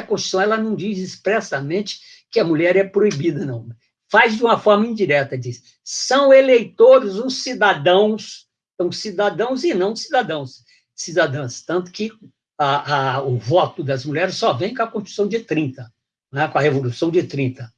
a Constituição ela não diz expressamente que a mulher é proibida, não. Faz de uma forma indireta, diz, são eleitores os cidadãos, então cidadãos e não cidadãos, cidadãs, tanto que a, a, o voto das mulheres só vem com a Constituição de 30, né, com a Revolução de 30.